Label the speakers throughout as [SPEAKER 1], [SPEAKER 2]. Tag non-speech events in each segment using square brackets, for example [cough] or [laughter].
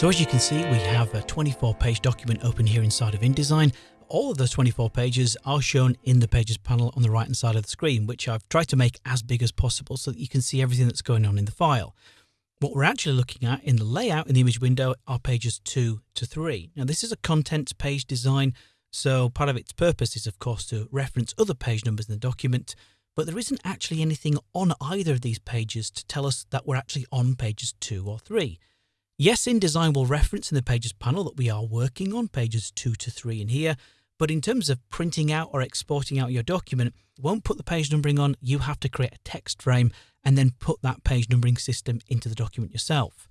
[SPEAKER 1] So as you can see, we have a 24 page document open here inside of InDesign. All of those 24 pages are shown in the pages panel on the right hand side of the screen, which I've tried to make as big as possible so that you can see everything that's going on in the file. What we're actually looking at in the layout in the image window are pages 2 to 3. Now this is a content page design, so part of its purpose is of course to reference other page numbers in the document, but there isn't actually anything on either of these pages to tell us that we're actually on pages 2 or 3. Yes, InDesign will reference in the Pages panel that we are working on pages 2 to 3 in here, but in terms of printing out or exporting out your document, won't put the page numbering on. You have to create a text frame and then put that page numbering system into the document yourself.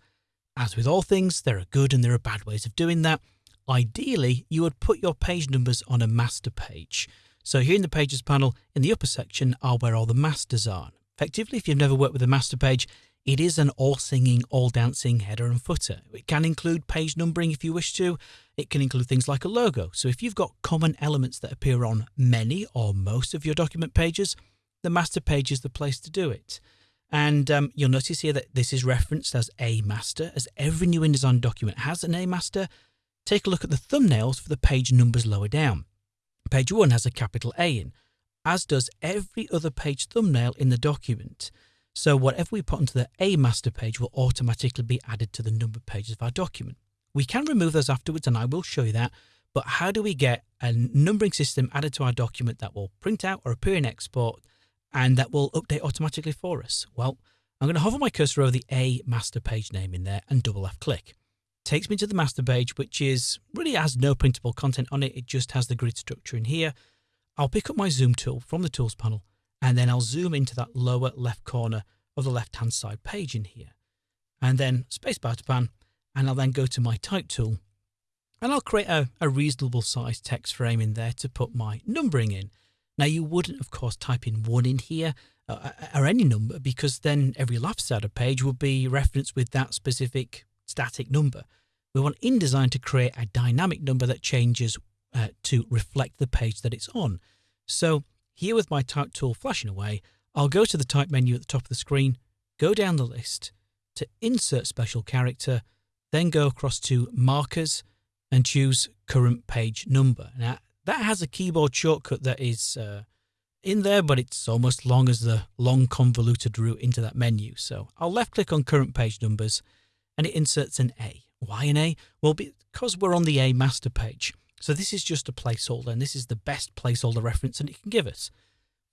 [SPEAKER 1] As with all things, there are good and there are bad ways of doing that. Ideally, you would put your page numbers on a master page. So here in the Pages panel, in the upper section are where all the masters are. Effectively, if you've never worked with a master page, it is an all singing, all dancing header and footer. It can include page numbering if you wish to. It can include things like a logo. So if you've got common elements that appear on many or most of your document pages, the master page is the place to do it. And um, you'll notice here that this is referenced as a master, as every new InDesign document has an A master. Take a look at the thumbnails for the page numbers lower down. Page 1 has a capital A in, as does every other page thumbnail in the document. So whatever we put onto the A master page will automatically be added to the numbered pages of our document. We can remove those afterwards and I will show you that, but how do we get a numbering system added to our document that will print out or appear in export and that will update automatically for us? Well, I'm going to hover my cursor over the A master page name in there and double left click. Takes me to the master page, which is really has no printable content on it. It just has the grid structure in here. I'll pick up my zoom tool from the tools panel and then I'll zoom into that lower left corner of the left hand side page in here. And then spacebar to pan, and I'll then go to my type tool and I'll create a, a reasonable sized text frame in there to put my numbering in. Now you wouldn't of course type in one in here uh, uh or any number because then every left side of page would be referenced with that specific static number. We want InDesign to create a dynamic number that changes uh, to reflect the page that it's on. So here with my type tool flashing away, I'll go to the type menu at the top of the screen, go down the list to insert special character, then go across to markers and choose current page number. Now that has a keyboard shortcut that is uh, in there, but it's almost long as the long convoluted route into that menu. So I'll left click on current page numbers and it inserts an A. Why an A? Well, because we're on the A master page. So this is just a placeholder and this is the best placeholder reference that it can give us.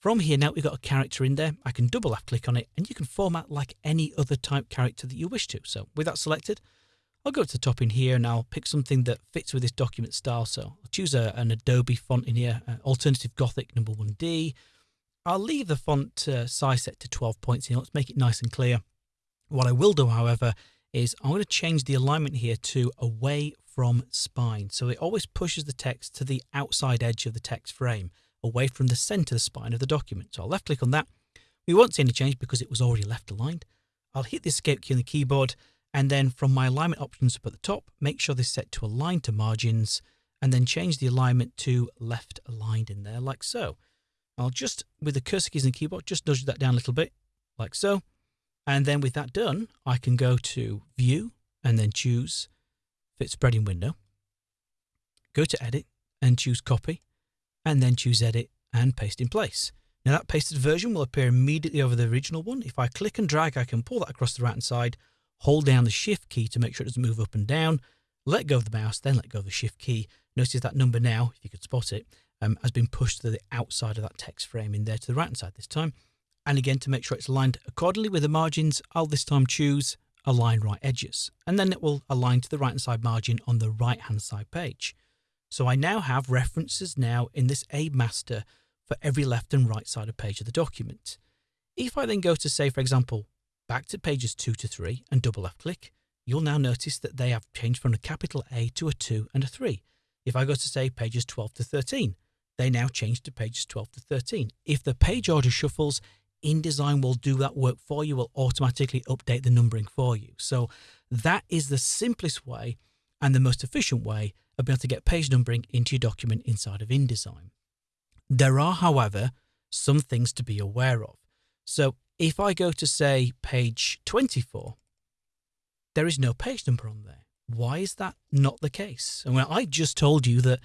[SPEAKER 1] From here now we've got a character in there. I can double left click on it and you can format like any other type character that you wish to. So with that selected, I'll go to the top in here and I'll pick something that fits with this document style. So I'll choose a, an Adobe font in here, uh, Alternative Gothic number 1D. I'll leave the font uh, size set to 12 points here. Let's make it nice and clear. What I will do, however, is I'm going to change the alignment here to away from spine. So it always pushes the text to the outside edge of the text frame, away from the center of the spine of the document. So I'll left click on that. We won't see any change because it was already left aligned. I'll hit the escape key on the keyboard and then from my alignment options up at the top, make sure this is set to align to margins and then change the alignment to left aligned in there like so. I'll just, with the cursor keys on the keyboard, just nudge that down a little bit like so. And then with that done, I can go to view and then choose fit spread in window, go to edit and choose copy, and then choose edit and paste in place. Now that pasted version will appear immediately over the original one. If I click and drag, I can pull that across the right hand side, hold down the shift key to make sure it doesn't move up and down, let go of the mouse, then let go of the shift key. Notice that number now, if you could spot it, um, has been pushed to the outside of that text frame in there to the right hand side this time. And again, to make sure it's aligned accordingly with the margins, I'll this time choose align right edges, and then it will align to the right hand side margin on the right hand side page. So I now have references now in this A master for every left and right side of page of the document. If I then go to say, for example, back to pages 2 to 3 and double left click, you'll now notice that they have changed from a capital A to a 2 and a 3. If I go to say pages 12 to 13, they now change to pages 12 to 13. If the page order shuffles, InDesign will do that work for you, will automatically update the numbering for you. So that is the simplest way and the most efficient way of being able to get page numbering into your document inside of InDesign. There are, however, some things to be aware of. So if I go to say page 24, there is no page number on there. Why is that not the case? And well, I just told you that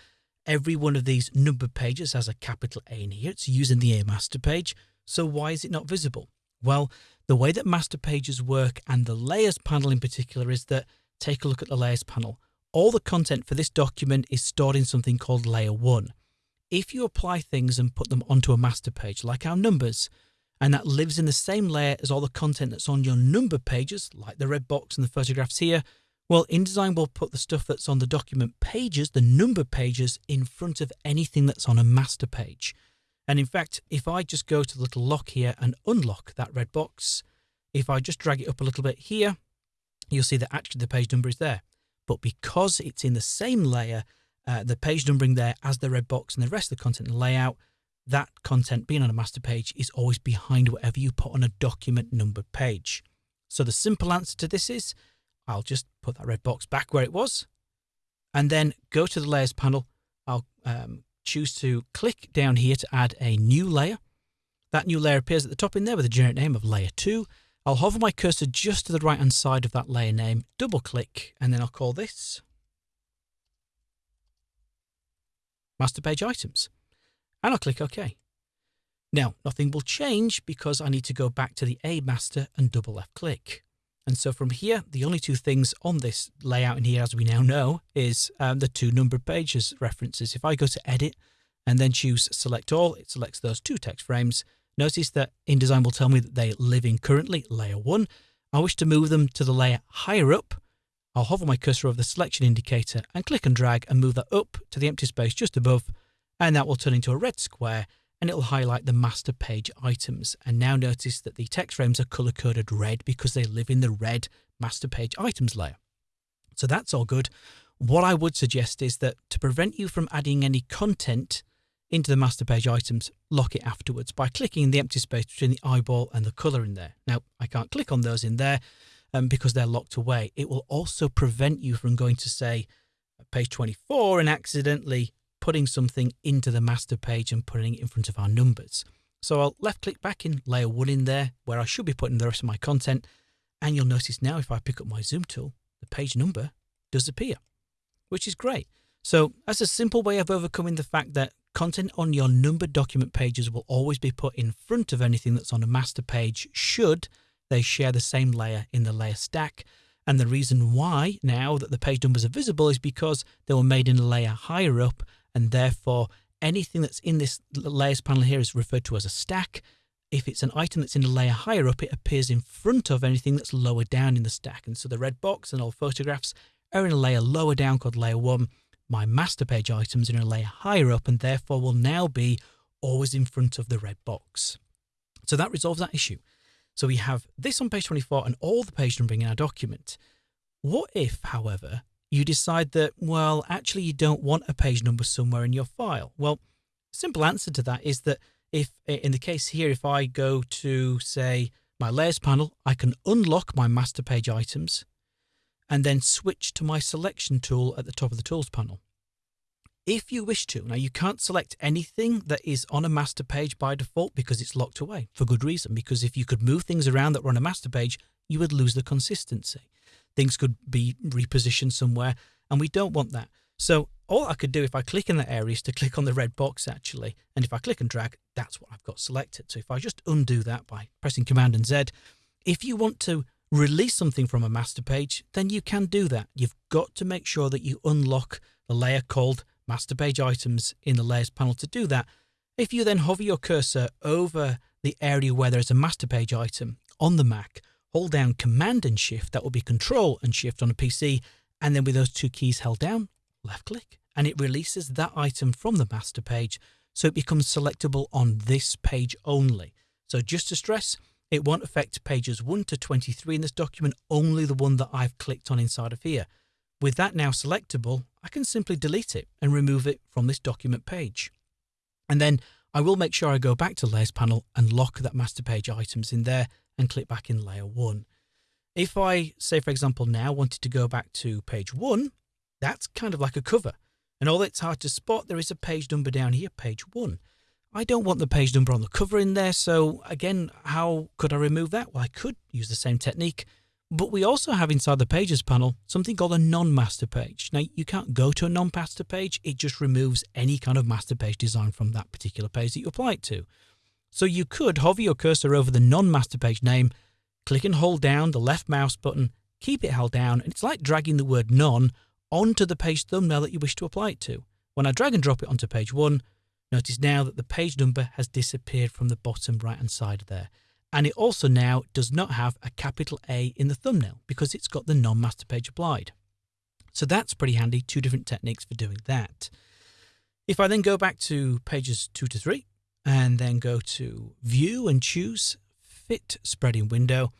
[SPEAKER 1] every one of these numbered pages has a capital A in here. It's using the A master page. So why is it not visible? Well, the way that master pages work and the layers panel in particular is that take a look at the layers panel. All the content for this document is stored in something called layer one. If you apply things and put them onto a master page, like our numbers, and that lives in the same layer as all the content that's on your number pages, like the red box and the photographs here, well, InDesign will put the stuff that's on the document pages, the number pages, in front of anything that's on a master page. And in fact, if I just go to the little lock here and unlock that red box, if I just drag it up a little bit here, you'll see that actually the page number is there. But because it's in the same layer, uh, the page numbering there as the red box and the rest of the content layout, that content being on a master page is always behind whatever you put on a document numbered page. So the simple answer to this is I'll just put that red box back where it was and then go to the layers panel. I'll um, choose to click down here to add a new layer. That new layer appears at the top in there with the generic name of layer 2. I'll hover my cursor just to the right hand side of that layer name, double click, and then I'll call this Master Page Items. And I'll click OK. Now, nothing will change because I need to go back to the A master and double left click. And so from here, the only two things on this layout in here, as we now know, is um, the two numbered pages references. If I go to edit and then choose select all, it selects those two text frames. Notice that InDesign will tell me that they live in currently layer one. I wish to move them to the layer higher up. I'll hover my cursor over the selection indicator and click and drag and move that up to the empty space just above. And that will turn into a red square and it'll highlight the master page items. And now notice that the text frames are color coded red because they live in the red master page items layer. So that's all good. What I would suggest is that to prevent you from adding any content into the master page items, lock it afterwards by clicking the empty space between the eyeball and the color in there. Now, I can't click on those in there um, because they're locked away. It will also prevent you from going to say page 24 and accidentally putting something into the master page and putting it in front of our numbers. So I'll left click back in layer one in there where I should be putting the rest of my content. And you'll notice now if I pick up my zoom tool, the page number does appear, which is great. So that's a simple way of overcoming the fact that content on your numbered document pages will always be put in front of anything that's on a master page should they share the same layer in the layer stack. And the reason why now that the page numbers are visible is because they were made in a layer higher up and therefore anything that's in this layers panel here is referred to as a stack. If it's an item that's in a layer higher up, it appears in front of anything that's lower down in the stack. And so the red box and all photographs are in a layer lower down called layer one. My master page items are in a layer higher up and therefore will now be always in front of the red box. So that resolves that issue. So we have this on page 24 and all the page numbering in our document. What if, however, you decide that, well, actually you don't want a page number somewhere in your file. Well, simple answer to that is that if, in the case here, if I go to, say, my layers panel, I can unlock my master page items and then switch to my selection tool at the top of the tools panel. If you wish to, now you can't select anything that is on a master page by default because it's locked away for good reason. Because if you could move things around that were on a master page, you would lose the consistency things could be repositioned somewhere, and we don't want that. So all I could do if I click in that area is to click on the red box actually, and if I click and drag, that's what I've got selected. So if I just undo that by pressing Command and Z, if you want to release something from a master page, then you can do that. You've got to make sure that you unlock the layer called master page items in the layers panel to do that. If you then hover your cursor over the area where there's a master page item on the Mac, hold down Command and Shift, that will be Control and Shift on a PC, and then with those two keys held down, left click, and it releases that item from the master page, so it becomes selectable on this page only. So just to stress, it won't affect pages 1 to 23 in this document, only the one that I've clicked on inside of here. With that now selectable, I can simply delete it and remove it from this document page. And then I will make sure I go back to Layers panel and lock that master page items in there and click back in layer one. If I, say for example, now wanted to go back to page one, that's kind of like a cover. And although it's hard to spot, there is a page number down here, page one. I don't want the page number on the cover in there, so again, how could I remove that? Well, I could use the same technique. But we also have inside the pages panel something called a non-master page. Now you can't go to a non-master page, it just removes any kind of master page design from that particular page that you apply it to. So you could hover your cursor over the non-master page name, click and hold down the left mouse button, keep it held down, and it's like dragging the word non onto the page thumbnail that you wish to apply it to. When I drag and drop it onto page one, notice now that the page number has disappeared from the bottom right hand side there. And it also now does not have a capital A in the thumbnail because it's got the non-master page applied. So that's pretty handy, two different techniques for doing that. If I then go back to pages two to three and then go to view and choose fit spread in window.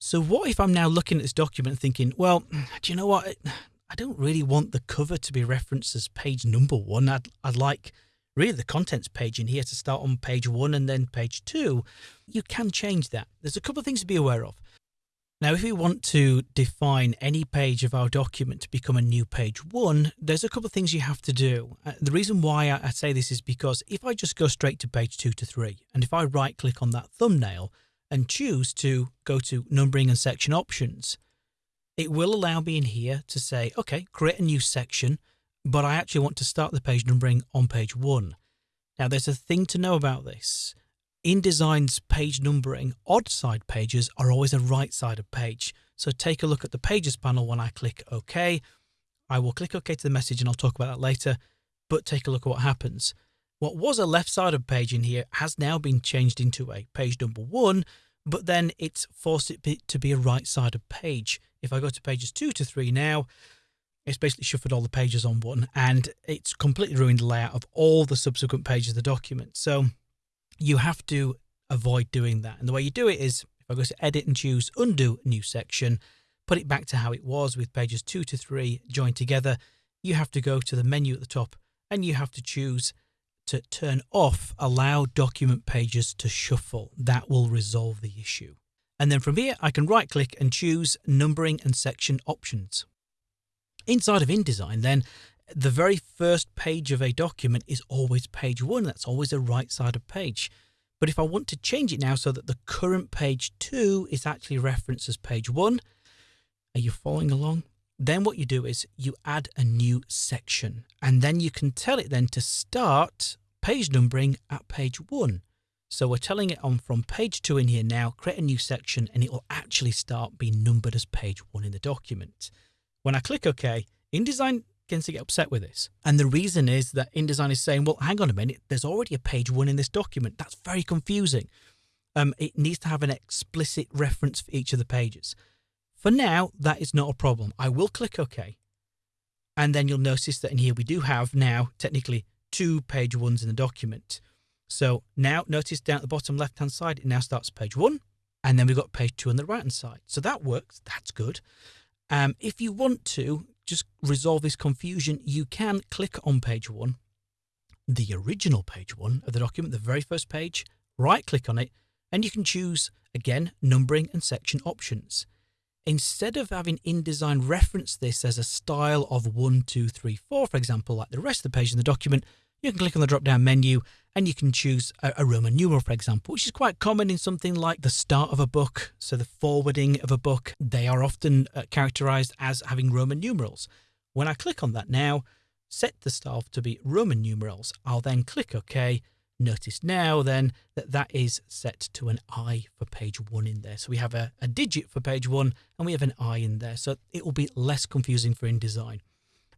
[SPEAKER 1] So what if I'm now looking at this document thinking, well, do you know what? I don't really want the cover to be referenced as page number one. I'd, I'd like really the contents page in here to start on page one and then page two, you can change that. There's a couple of things to be aware of. Now, if we want to define any page of our document to become a new page one, there's a couple of things you have to do. Uh, the reason why I, I say this is because if I just go straight to page two to three, and if I right click on that thumbnail and choose to go to numbering and section options, it will allow me in here to say, okay, create a new section but I actually want to start the page numbering on page one. Now, there's a thing to know about this. InDesign's page numbering, odd side pages are always a right side of page. So take a look at the pages panel when I click OK. I will click OK to the message and I'll talk about that later, but take a look at what happens. What was a left side of page in here has now been changed into a page number one, but then it's forced it to be a right side of page. If I go to pages two to three now, it's basically shuffled all the pages on one and it's completely ruined the layout of all the subsequent pages of the document. So you have to avoid doing that. And the way you do it is if I go to edit and choose undo new section, put it back to how it was with pages two to three joined together, you have to go to the menu at the top and you have to choose to turn off allow document pages to shuffle. That will resolve the issue. And then from here, I can right click and choose numbering and section options. Inside of InDesign, then, the very first page of a document is always page one. That's always the right side of page. But if I want to change it now so that the current page two is actually referenced as page one, are you following along? Then what you do is you add a new section and then you can tell it then to start page numbering at page one. So we're telling it on from page two in here now, create a new section and it will actually start being numbered as page one in the document. When I click OK, InDesign begins to get upset with this. And the reason is that InDesign is saying, well, hang on a minute, there's already a page one in this document. That's very confusing. Um, it needs to have an explicit reference for each of the pages. For now, that is not a problem. I will click OK. And then you'll notice that in here we do have now technically two page ones in the document. So now notice down at the bottom left hand side, it now starts page one. And then we've got page two on the right hand side. So that works. That's good. Um, if you want to just resolve this confusion, you can click on page one, the original page one of the document, the very first page, right click on it, and you can choose again numbering and section options. Instead of having InDesign reference this as a style of 1, 2, 3, 4, for example, like the rest of the page in the document, you can click on the drop down menu and you can choose a, a, Roman numeral, for example, which is quite common in something like the start of a book. So the forwarding of a book, they are often uh, characterized as having Roman numerals. When I click on that now, set the style to be Roman numerals, I'll then click OK. Notice now then that that is set to an I for page one in there. So we have a, a digit for page one and we have an I in there. So it will be less confusing for InDesign.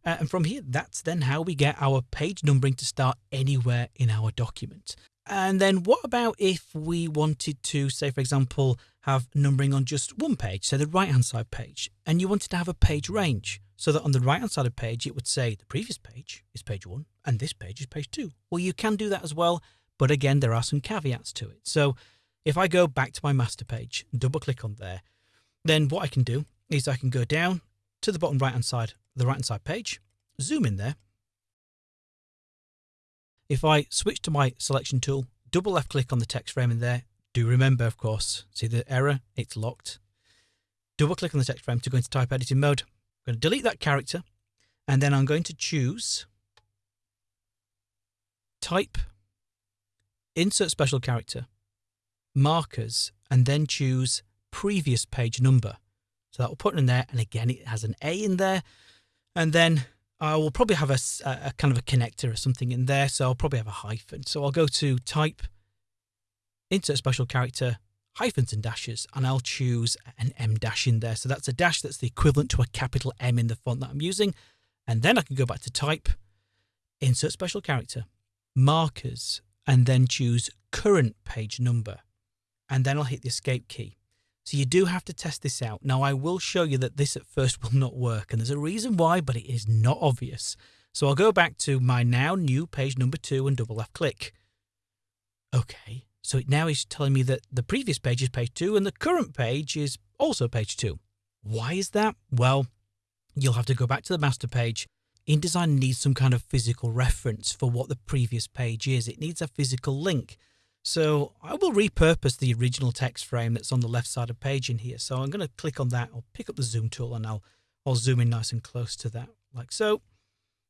[SPEAKER 1] Uh, and from here, that's then how we get our page numbering to start anywhere in our document. And then what about if we wanted to, say, for example, have numbering on just one page, say the right hand side page, and you wanted to have a page range so that on the right hand side of the page, it would say the previous page is page one and this page is page two. Well, you can do that as well. But again, there are some caveats to it. So if I go back to my master page, double click on there, then what I can do is I can go down to the bottom right hand side the right hand side page, zoom in there. If I switch to my selection tool, double left click on the text frame in there, do remember, of course, see the error, it's locked. Double click on the text frame to go into type editing mode. I'm going to delete that character and then I'm going to choose type, insert special character, markers, and then choose previous page number. So that will put it in there. And again, it has an A in there. And then I will probably have a, a, kind of a connector or something in there. So I'll probably have a hyphen. So I'll go to type, insert special character, hyphens and dashes, and I'll choose an M dash in there. So that's a dash that's the equivalent to a capital M in the font that I'm using. And then I can go back to type, insert special character, markers, and then choose current page number. And then I'll hit the escape key. So you do have to test this out. Now I will show you that this at first [laughs] will not work and there's a reason why, but it is not obvious. So I'll go back to my now new page number two and double left click. Okay, so it now is telling me that the previous page is page two and the current page is also page two. Why is that? Well, you'll have to go back to the master page. InDesign needs some kind of physical reference for what the previous page is. It needs a physical link. So I will repurpose the original text frame that's on the left side of page in here. So I'm going to click on that. I'll pick up the zoom tool and I'll, I'll zoom in nice and close to that like so.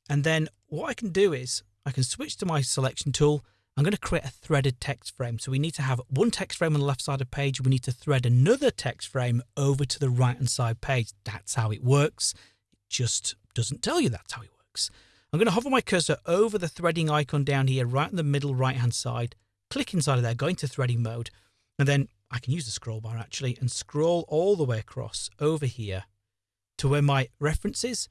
[SPEAKER 1] And then what I can do is I can switch to my selection tool. I'm going to create a threaded text frame. So we need to have one text frame on the left side of page. We need to thread another text frame over to the right hand side page. That's how it works. It just doesn't tell you that's how it works. I'm going to hover my cursor over the threading icon down here, right in the middle right hand side click inside of there, go into threading mode, and then I can use the scroll bar actually and scroll all the way across over here to where my reference is.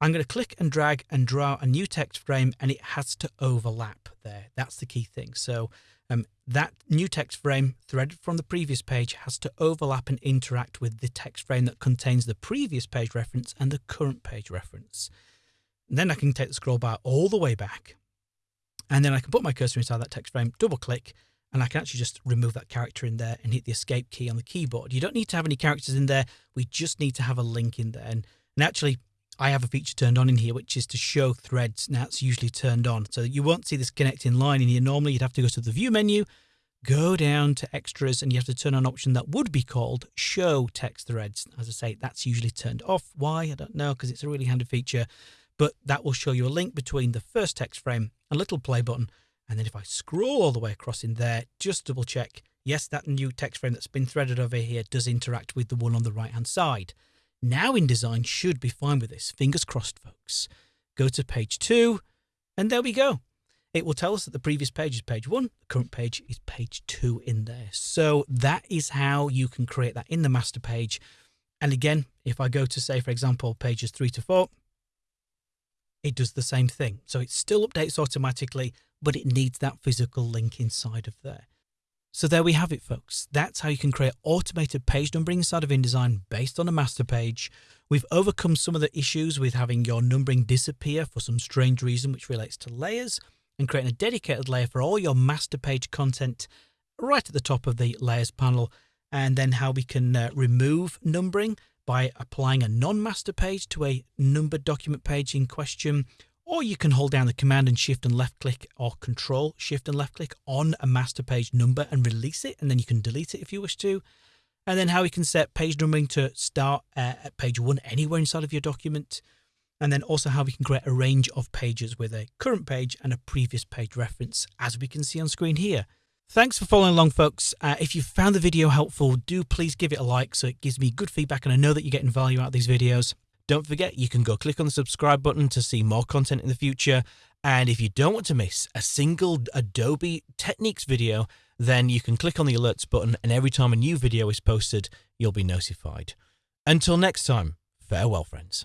[SPEAKER 1] I'm going to click and drag and draw a new text frame and it has to overlap there. That's the key thing. So um, that new text frame threaded from the previous page has to overlap and interact with the text frame that contains the previous page reference and the current page reference. And then I can take the scroll bar all the way back and then I can put my cursor inside that text frame, double click, and I can actually just remove that character in there and hit the escape key on the keyboard. You don't need to have any characters in there. We just need to have a link in there. And, actually, I have a feature turned on in here, which is to show threads. Now it's usually turned on. So you won't see this connecting line in here. Normally you'd have to go to the view menu, go down to extras, and you have to turn on an option that would be called show text threads. As I say, that's usually turned off. Why? I don't know, because it's a really handy feature but that will show you a link between the first text frame and little play button. And then if I scroll all the way across in there, just double check, yes, that new text frame that's been threaded over here does interact with the one on the right hand side. Now InDesign should be fine with this. Fingers crossed, folks. Go to page two, and there we go. It will tell us that the previous page is page one, the current page is page two in there. So that is how you can create that in the master page. And again, if I go to say, for example, pages three to four, it does the same thing. So it still updates automatically, but it needs that physical link inside of there. So there we have it, folks. That's how you can create automated page numbering inside of InDesign based on a master page. We've overcome some of the issues with having your numbering disappear for some strange reason, which relates to layers, and creating a dedicated layer for all your master page content right at the top of the layers panel, and then how we can uh, remove numbering by applying a non-master page to a numbered document page in question, or you can hold down the command and shift and left click or control shift and left click on a master page number and release it, and then you can delete it if you wish to. And then how we can set page numbering to start uh, at page one anywhere inside of your document. And then also how we can create a range of pages with a current page and a previous page reference, as we can see on screen here. Thanks for following along, folks. Uh, if you found the video helpful, do please give it a like so it gives me good feedback and I know that you're getting value out of these videos. Don't forget, you can go click on the subscribe button to see more content in the future. And if you don't want to miss a single Adobe Techniques video, then you can click on the alerts button and every time a new video is posted, you'll be notified. Until next time, farewell, friends.